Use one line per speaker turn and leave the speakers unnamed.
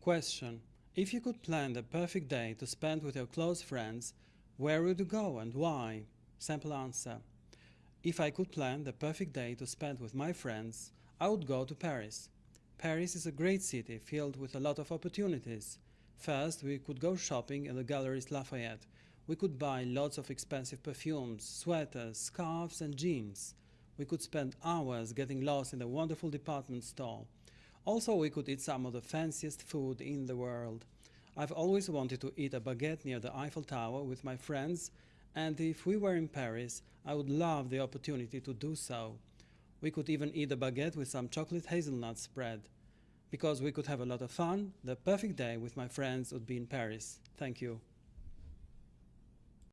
Question. If you could plan the perfect day to spend with your close friends, where would you go and why? Sample answer. If I could plan the perfect day to spend with my friends, I would go to Paris. Paris is a great city filled with a lot of opportunities. First, we could go shopping in the Galeries Lafayette. We could buy lots of expensive perfumes, sweaters, scarves and jeans. We could spend hours getting lost in the wonderful department store. Also, we could eat some of the fanciest food in the world. I've always wanted to eat a baguette near the Eiffel Tower with my friends and if we were in Paris, I would love the opportunity to do so. We could even eat a baguette with some chocolate hazelnut spread. Because we could have a lot of fun, the perfect day with my friends would be in Paris. Thank you.